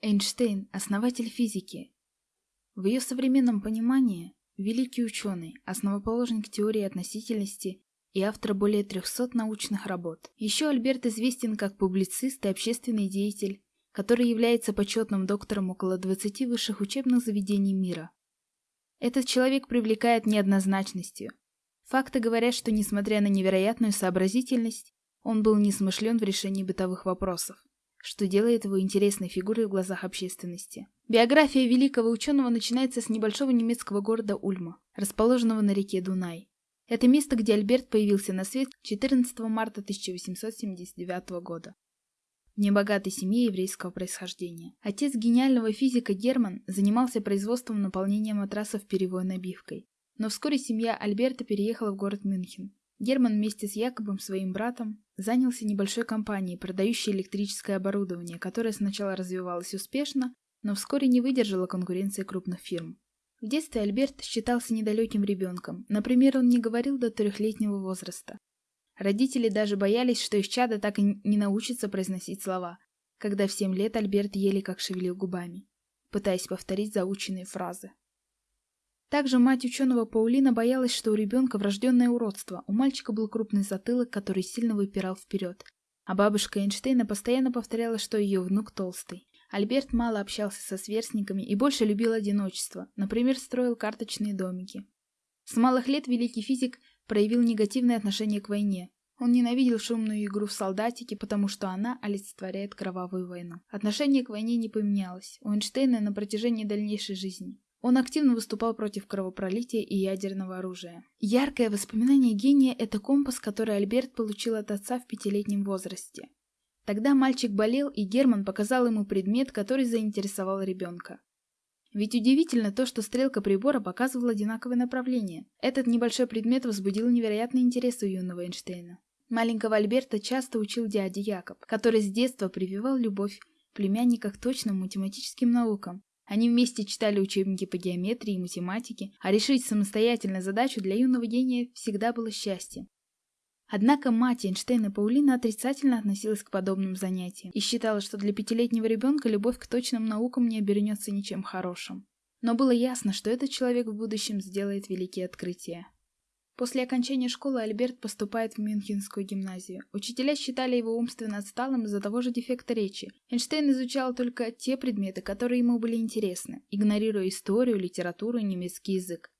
Эйнштейн – основатель физики. В ее современном понимании – великий ученый, основоположник теории относительности и автор более 300 научных работ. Еще Альберт известен как публицист и общественный деятель, который является почетным доктором около 20 высших учебных заведений мира. Этот человек привлекает неоднозначностью. Факты говорят, что несмотря на невероятную сообразительность, он был несмышлен в решении бытовых вопросов что делает его интересной фигурой в глазах общественности. Биография великого ученого начинается с небольшого немецкого города Ульма, расположенного на реке Дунай. Это место, где Альберт появился на свет 14 марта 1879 года. В небогатой семье еврейского происхождения. Отец гениального физика Герман занимался производством наполнения матрасов перевой набивкой. Но вскоре семья Альберта переехала в город Мюнхен, Герман вместе с Якобом, своим братом, занялся небольшой компанией, продающей электрическое оборудование, которое сначала развивалось успешно, но вскоре не выдержало конкуренции крупных фирм. В детстве Альберт считался недалеким ребенком, например, он не говорил до трехлетнего возраста. Родители даже боялись, что их чадо так и не научится произносить слова, когда в семь лет Альберт еле как шевелил губами, пытаясь повторить заученные фразы. Также мать ученого Паулина боялась, что у ребенка врожденное уродство, у мальчика был крупный затылок, который сильно выпирал вперед. А бабушка Эйнштейна постоянно повторяла, что ее внук толстый. Альберт мало общался со сверстниками и больше любил одиночество, например, строил карточные домики. С малых лет великий физик проявил негативное отношение к войне. Он ненавидел шумную игру в солдатики, потому что она олицетворяет кровавую войну. Отношение к войне не поменялось у Эйнштейна на протяжении дальнейшей жизни. Он активно выступал против кровопролития и ядерного оружия. Яркое воспоминание гения – это компас, который Альберт получил от отца в пятилетнем возрасте. Тогда мальчик болел, и Герман показал ему предмет, который заинтересовал ребенка. Ведь удивительно то, что стрелка прибора показывала одинаковое направление. Этот небольшой предмет возбудил невероятный интерес у юного Эйнштейна. Маленького Альберта часто учил дядя Якоб, который с детства прививал любовь племянника к точным математическим наукам, они вместе читали учебники по геометрии и математике, а решить самостоятельно задачу для юного гения всегда было счастьем. Однако мать Эйнштейна Паулина отрицательно относилась к подобным занятиям и считала, что для пятилетнего ребенка любовь к точным наукам не обернется ничем хорошим. Но было ясно, что этот человек в будущем сделает великие открытия. После окончания школы Альберт поступает в Мюнхенскую гимназию. Учителя считали его умственно отсталым из-за того же дефекта речи. Эйнштейн изучал только те предметы, которые ему были интересны, игнорируя историю, литературу и немецкий язык.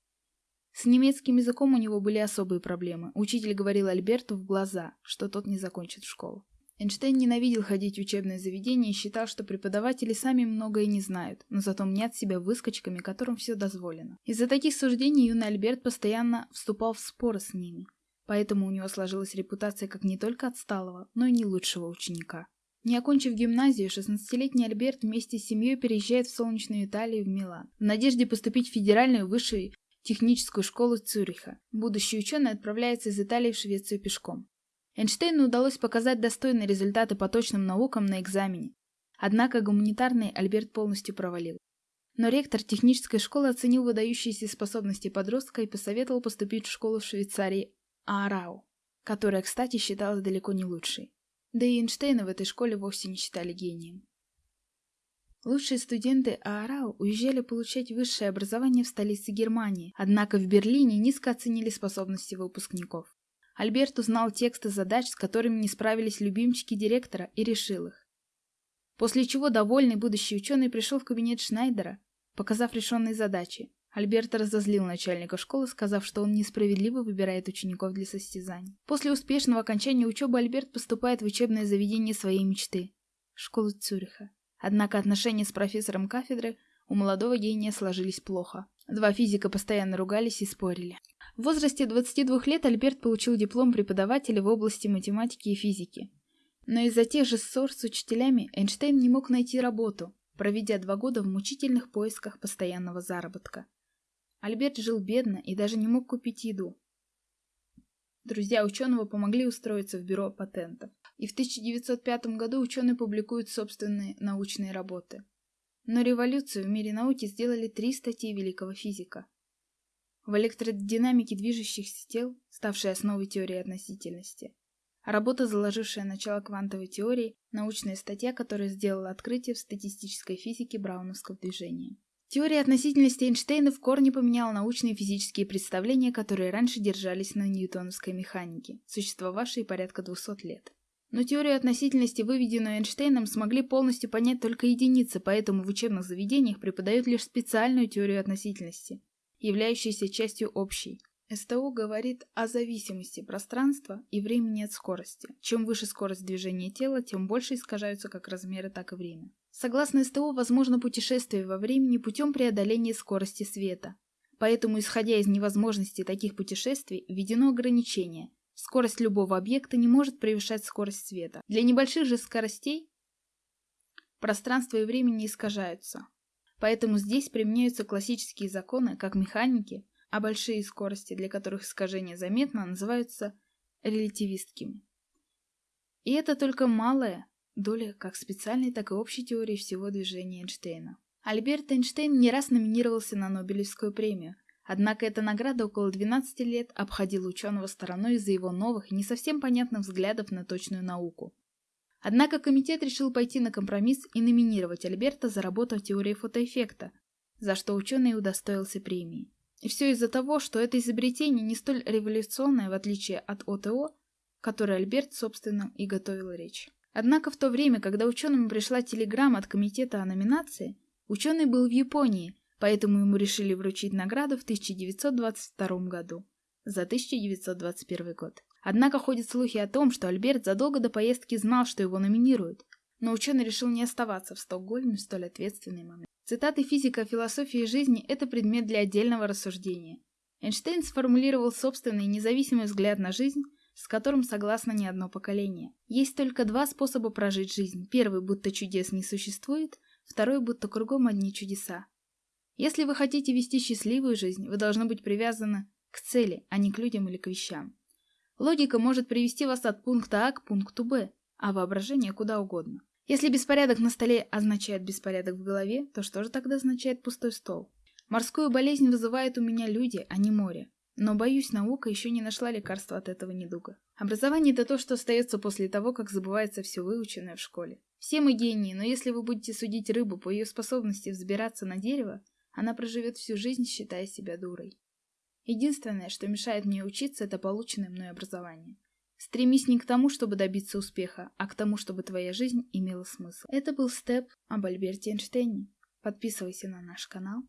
С немецким языком у него были особые проблемы. Учитель говорил Альберту в глаза, что тот не закончит школу. Эйнштейн ненавидел ходить в учебное заведение и считал, что преподаватели сами многое не знают, но зато мнят себя выскочками, которым все дозволено. Из-за таких суждений юный Альберт постоянно вступал в споры с ними, поэтому у него сложилась репутация как не только отсталого, но и не лучшего ученика. Не окончив гимназию, 16-летний Альберт вместе с семьей переезжает в солнечную Италию в Милан, в надежде поступить в федеральную высшую техническую школу Цюриха. Будущий ученый отправляется из Италии в Швецию пешком. Эйнштейну удалось показать достойные результаты по точным наукам на экзамене. Однако гуманитарный Альберт полностью провалил. Но ректор технической школы оценил выдающиеся способности подростка и посоветовал поступить в школу в Швейцарии Аарау, которая, кстати, считалась далеко не лучшей. Да и Эйнштейна в этой школе вовсе не считали гением. Лучшие студенты Аарау уезжали получать высшее образование в столице Германии, однако в Берлине низко оценили способности выпускников. Альберт узнал тексты задач, с которыми не справились любимчики директора, и решил их. После чего довольный будущий ученый пришел в кабинет Шнайдера, показав решенные задачи. Альберт разозлил начальника школы, сказав, что он несправедливо выбирает учеников для состязаний. После успешного окончания учебы Альберт поступает в учебное заведение своей мечты – школу Цюриха. Однако отношения с профессором кафедры у молодого гения сложились плохо. Два физика постоянно ругались и спорили. В возрасте 22 лет Альберт получил диплом преподавателя в области математики и физики. Но из-за тех же ссор с учителями Эйнштейн не мог найти работу, проведя два года в мучительных поисках постоянного заработка. Альберт жил бедно и даже не мог купить еду. Друзья ученого помогли устроиться в бюро патентов. И в 1905 году ученый публикует собственные научные работы. Но революцию в мире науки сделали три статьи великого физика. В электродинамике движущихся тел, ставшей основой теории относительности, Работа, заложившая начало квантовой теории, научная статья, которая сделала открытие в статистической физике брауновского движения. Теория относительности Эйнштейна в корне поменяла научные физические представления, которые раньше держались на ньютоновской механике, существовавшей порядка 200 лет. Но теорию относительности, выведенную Эйнштейном, смогли полностью понять только единицы, поэтому в учебных заведениях преподают лишь специальную теорию относительности, являющуюся частью общей. СТО говорит о зависимости пространства и времени от скорости. Чем выше скорость движения тела, тем больше искажаются как размеры, так и время. Согласно СТО, возможно путешествие во времени путем преодоления скорости света. Поэтому, исходя из невозможности таких путешествий, введено ограничение. Скорость любого объекта не может превышать скорость света. Для небольших же скоростей пространство и время не искажаются. Поэтому здесь применяются классические законы, как механики, а большие скорости, для которых искажение заметно, называются релятивистскими. И это только малая доля как специальной, так и общей теории всего движения Эйнштейна. Альберт Эйнштейн не раз номинировался на Нобелевскую премию, однако эта награда около 12 лет обходила ученого стороной из-за его новых, не совсем понятных взглядов на точную науку. Однако комитет решил пойти на компромисс и номинировать Альберта за работу о теории фотоэффекта, за что ученый удостоился премии. И все из-за того, что это изобретение не столь революционное, в отличие от ОТО, которое Альберт, собственно, и готовил речь. Однако в то время, когда ученым пришла телеграмма от комитета о номинации, ученый был в Японии, поэтому ему решили вручить награду в 1922 году за 1921 год. Однако ходят слухи о том, что Альберт задолго до поездки знал, что его номинируют, но ученый решил не оставаться в Стокгольме в столь ответственный момент. Цитаты физика философии жизни – это предмет для отдельного рассуждения. Эйнштейн сформулировал собственный независимый взгляд на жизнь, с которым согласно не одно поколение. Есть только два способа прожить жизнь. Первый, будто чудес не существует, второй, будто кругом одни чудеса. Если вы хотите вести счастливую жизнь, вы должны быть привязаны к цели, а не к людям или к вещам. Логика может привести вас от пункта А к пункту Б, а воображение куда угодно. Если беспорядок на столе означает беспорядок в голове, то что же тогда означает пустой стол? Морскую болезнь вызывает у меня люди, а не море. Но, боюсь, наука еще не нашла лекарства от этого недуга. Образование – это то, что остается после того, как забывается все выученное в школе. Все мы гении, но если вы будете судить рыбу по ее способности взбираться на дерево, она проживет всю жизнь, считая себя дурой. Единственное, что мешает мне учиться, это полученное мной образование. Стремись не к тому, чтобы добиться успеха, а к тому, чтобы твоя жизнь имела смысл. Это был степ об Альберте Эйнштейне. Подписывайся на наш канал